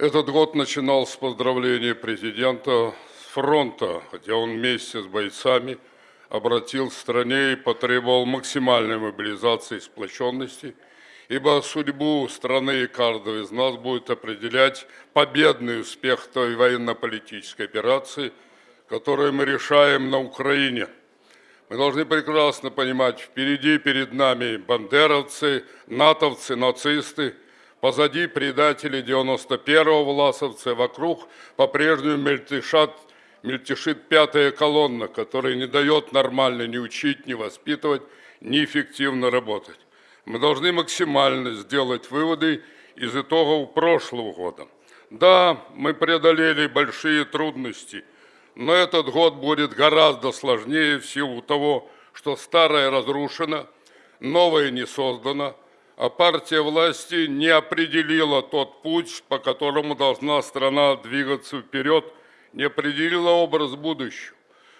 Этот год начинал с поздравления президента с фронта, где он вместе с бойцами обратил к стране и потребовал максимальной мобилизации и сплоченности, ибо судьбу страны и каждого из нас будет определять победный успех той военно-политической операции, которую мы решаем на Украине. Мы должны прекрасно понимать, впереди перед нами бандеровцы, натовцы, нацисты – Позади предатели 91-го власовцы, вокруг по-прежнему мельтешат, мельтешит пятая колонна, которая не дает нормально ни учить, ни воспитывать, ни эффективно работать. Мы должны максимально сделать выводы из итогов прошлого года. Да, мы преодолели большие трудности, но этот год будет гораздо сложнее в силу того, что старое разрушено, новое не создано – а партия власти не определила тот путь, по которому должна страна двигаться вперед, не определила образ будущего.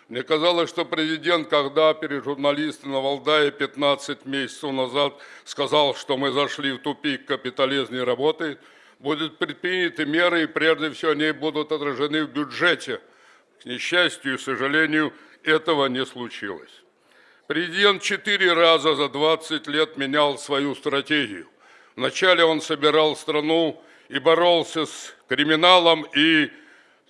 Мне казалось, что президент, когда перед журналистами на Валдае 15 месяцев назад сказал, что мы зашли в тупик, капитализм не работает, будут предприняты меры, и прежде всего они будут отражены в бюджете. К несчастью и сожалению, этого не случилось. Президент четыре раза за 20 лет менял свою стратегию. Вначале он собирал страну и боролся с криминалом и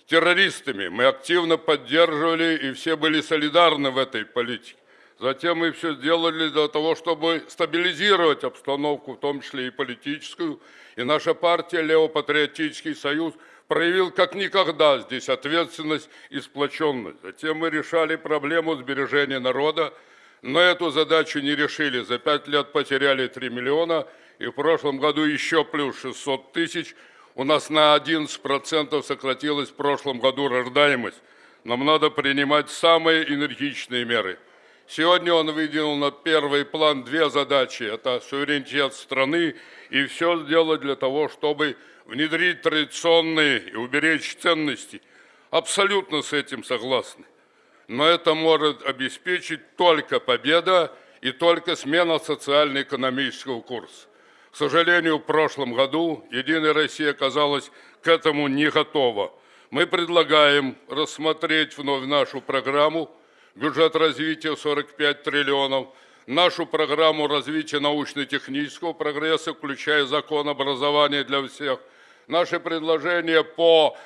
террористами. Мы активно поддерживали и все были солидарны в этой политике. Затем мы все сделали для того, чтобы стабилизировать обстановку, в том числе и политическую. И наша партия «Левопатриотический союз» проявил как никогда здесь ответственность и сплоченность. Затем мы решали проблему сбережения народа, но эту задачу не решили. За пять лет потеряли 3 миллиона, и в прошлом году еще плюс 600 тысяч. У нас на 11% сократилась в прошлом году рождаемость. Нам надо принимать самые энергичные меры. Сегодня он выдвинул на первый план две задачи. Это суверенитет страны и все сделать для того, чтобы внедрить традиционные и уберечь ценности. Абсолютно с этим согласны но это может обеспечить только победа и только смена социально-экономического курса. К сожалению, в прошлом году «Единая Россия» оказалась к этому не готова. Мы предлагаем рассмотреть вновь нашу программу «Бюджет развития 45 триллионов», нашу программу развития научно-технического прогресса, включая закон образования для всех, наши предложения по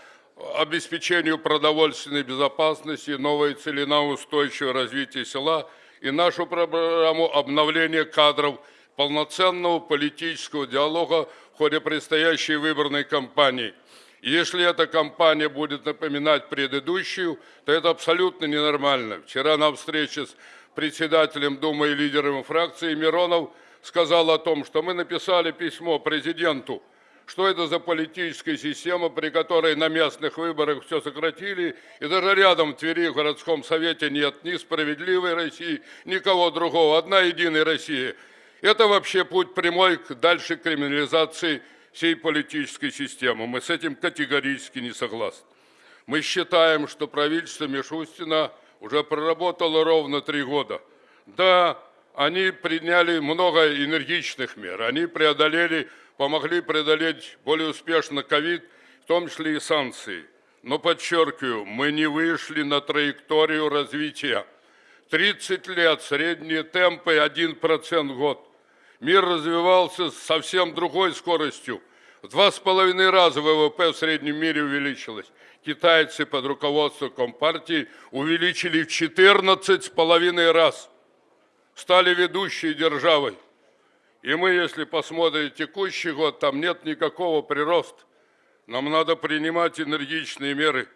обеспечению продовольственной безопасности, новой цели на устойчивое развитие села и нашу программу обновления кадров полноценного политического диалога в ходе предстоящей выборной кампании. Если эта кампания будет напоминать предыдущую, то это абсолютно ненормально. Вчера на встрече с председателем Думы и лидером фракции Миронов сказал о том, что мы написали письмо президенту – что это за политическая система, при которой на местных выборах все сократили, и даже рядом в Твери в городском совете нет ни справедливой России, никого другого, одна единая Россия. Это вообще путь прямой к дальше криминализации всей политической системы. Мы с этим категорически не согласны. Мы считаем, что правительство Мишустина уже проработало ровно три года. Да, они приняли много энергичных мер, они преодолели помогли преодолеть более успешно ковид, в том числе и санкции. Но подчеркиваю, мы не вышли на траекторию развития. 30 лет, средние темпы 1% в год. Мир развивался с совсем другой скоростью. В два с половиной раза ВВП в среднем мире увеличилось. Китайцы под руководством Компартии увеличили в 14 с половиной раз. Стали ведущей державой. И мы, если посмотрим текущий год, там нет никакого прироста. Нам надо принимать энергичные меры.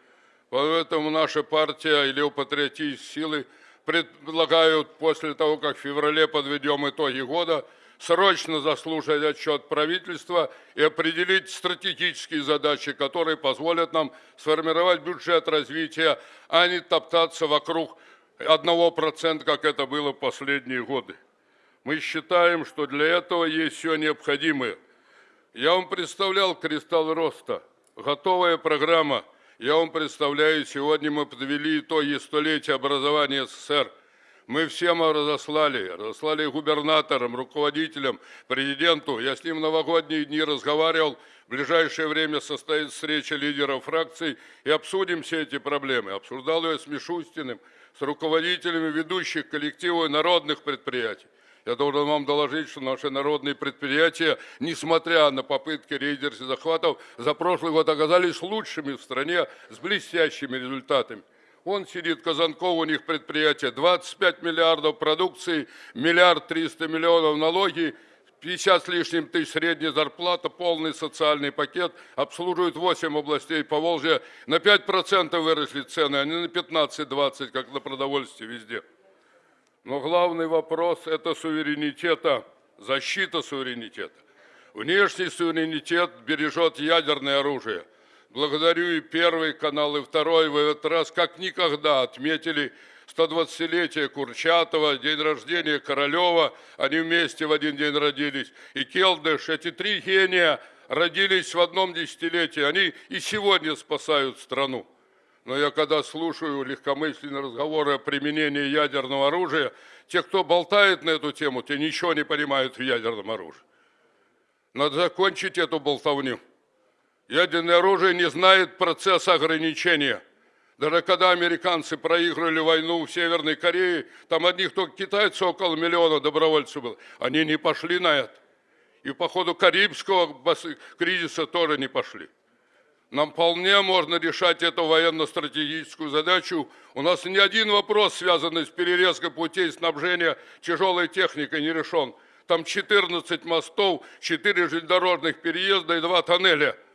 Поэтому наша партия или патриотические силы предлагают после того, как в феврале подведем итоги года, срочно заслушать отчет правительства и определить стратегические задачи, которые позволят нам сформировать бюджет развития, а не топтаться вокруг одного процента, как это было в последние годы. Мы считаем, что для этого есть все необходимое. Я вам представлял кристалл роста, готовая программа. Я вам представляю, сегодня мы подвели итоги столетия образования СССР. Мы всем разослали, разослали губернаторам, руководителям, президенту. Я с ним новогодние дни разговаривал. В ближайшее время состоится встреча лидеров фракций и обсудим все эти проблемы. Обсуждал я с Мишустиным, с руководителями ведущих коллективов народных предприятий. Я должен вам доложить, что наши народные предприятия, несмотря на попытки рейдерских захватов, за прошлый год оказались лучшими в стране с блестящими результатами. Он сидит, Казанков, у них предприятие, 25 миллиардов продукции, миллиард триста миллионов налоги, 50 с лишним тысяч средняя зарплата, полный социальный пакет, обслуживают 8 областей по Волжье. На 5% выросли цены, а не на 15-20, как на продовольствие везде. Но главный вопрос – это суверенитета, защита суверенитета. Внешний суверенитет бережет ядерное оружие – Благодарю и первый канал, и второй в этот раз, как никогда, отметили 120-летие Курчатова, день рождения Королева. Они вместе в один день родились. И Келдыш, эти три гения родились в одном десятилетии. Они и сегодня спасают страну. Но я когда слушаю легкомысленные разговоры о применении ядерного оружия, те, кто болтает на эту тему, те ничего не понимают в ядерном оружии. Надо закончить эту болтовню. Ядерное оружие не знает процесса ограничения. Даже когда американцы проиграли войну в Северной Корее, там одних только китайцев около миллиона добровольцев было. Они не пошли на это. И по ходу Карибского кризиса тоже не пошли. Нам вполне можно решать эту военно-стратегическую задачу. У нас ни один вопрос, связанный с перерезкой путей снабжения тяжелой техникой, не решен. Там 14 мостов, 4 железнодорожных переезда и 2 тоннеля –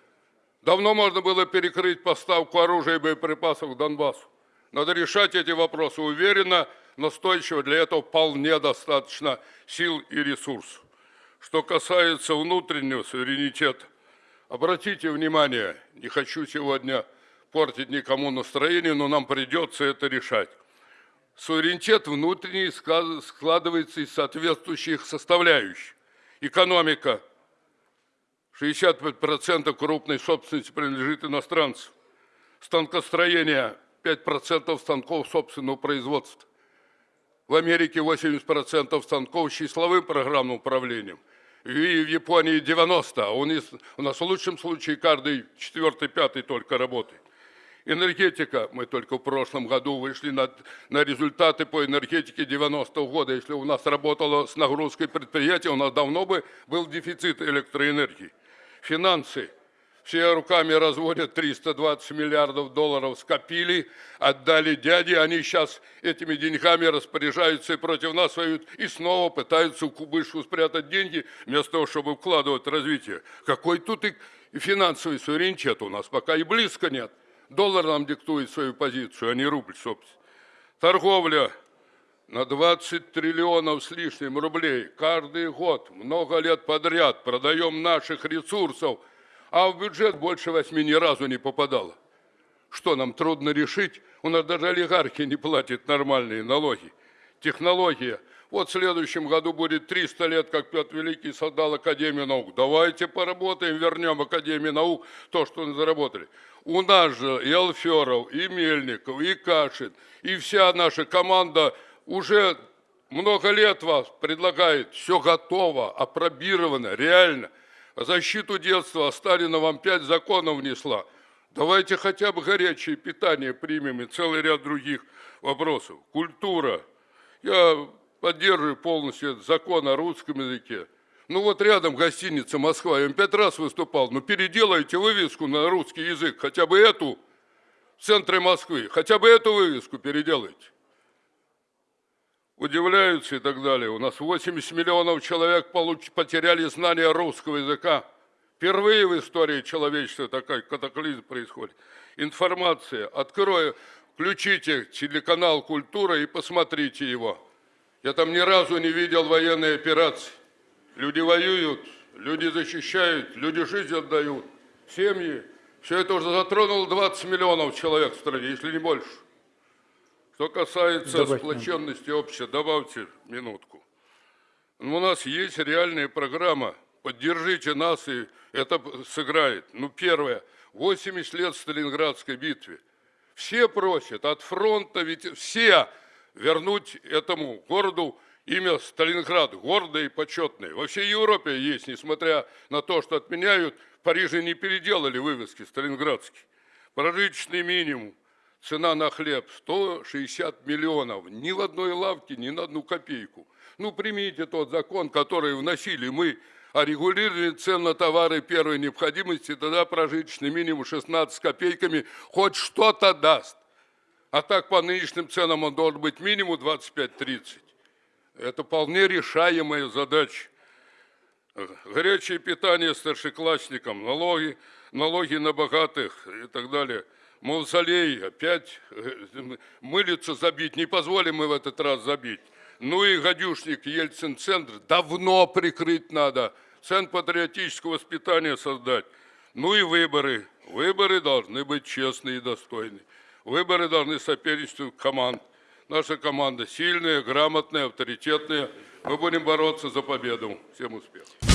Давно можно было перекрыть поставку оружия и боеприпасов к Донбассу. Надо решать эти вопросы уверенно, настойчиво. Для этого вполне достаточно сил и ресурсов. Что касается внутреннего суверенитета, обратите внимание, не хочу сегодня портить никому настроение, но нам придется это решать. Суверенитет внутренний складывается из соответствующих составляющих. Экономика – 65% крупной собственности принадлежит иностранцам. Станкостроение 5% станков собственного производства. В Америке 80% станков с числовым программным управлением. И в Японии 90%, а у нас, у нас в лучшем случае каждый четвертый, пятый только работает. Энергетика. Мы только в прошлом году вышли на, на результаты по энергетике 90-го года. Если у нас работало с нагрузкой предприятия, у нас давно бы был дефицит электроэнергии финансы. Все руками разводят 320 миллиардов долларов, скопили, отдали дяде, они сейчас этими деньгами распоряжаются и против нас воюют, и снова пытаются в кубышку спрятать деньги, вместо того, чтобы вкладывать в развитие. Какой тут и финансовый суверенитет у нас пока и близко нет. Доллар нам диктует свою позицию, а не рубль, собственно. Торговля на 20 триллионов с лишним рублей каждый год, много лет подряд продаем наших ресурсов, а в бюджет больше восьми ни разу не попадало. Что нам трудно решить? У нас даже олигархи не платят нормальные налоги. Технология. Вот в следующем году будет 300 лет, как Петр Великий создал Академию наук. Давайте поработаем, вернем Академию наук то, что мы заработали. У нас же и Алферов, и Мельников, и Кашин, и вся наша команда уже много лет вас предлагает, все готово, опробировано, реально. Защиту детства Сталина вам пять законов внесла. Давайте хотя бы горячее питание примем и целый ряд других вопросов. Культура. Я поддерживаю полностью этот закон о русском языке. Ну вот рядом гостиница Москва, я им пять раз выступал. Ну переделайте вывеску на русский язык, хотя бы эту в центре Москвы, хотя бы эту вывеску переделайте удивляются и так далее. У нас 80 миллионов человек получ... потеряли знание русского языка. Впервые в истории человечества такой катаклизм происходит. Информация. Открою, включите телеканал «Культура» и посмотрите его. Я там ни разу не видел военной операции. Люди воюют, люди защищают, люди жизнь отдают, семьи. Все это уже затронуло 20 миллионов человек в стране, если не больше. Что касается Добавь сплоченности общества, добавьте минутку. Ну, у нас есть реальная программа. Поддержите нас, и это сыграет. Ну, первое. 80 лет Сталинградской битве. Все просят от фронта, ведь все вернуть этому городу имя Сталинград, гордое и почетное. Во всей Европе есть, несмотря на то, что отменяют, в Париже не переделали вывески сталинградские. Прожиточный минимум, цена на хлеб 160 миллионов. Ни в одной лавке, ни на одну копейку. Ну, примите тот закон, который вносили мы о регулировании цен на товары первой необходимости, тогда прожиточный минимум 16 копейками хоть что-то даст. А так по нынешним ценам он должен быть минимум 25-30. Это вполне решаемая задача. Горячее питание старшеклассникам, налоги, налоги на богатых и так далее. Мавзолей опять э, мылиться забить, не позволим мы в этот раз забить. Ну и гадюшник Ельцин-центр давно прикрыть надо, центр патриотического воспитания создать. Ну и выборы. Выборы должны быть честные и достойные. Выборы должны соперничать команд. Наша команда сильная, грамотная, авторитетная. Мы будем бороться за победу. Всем успехов.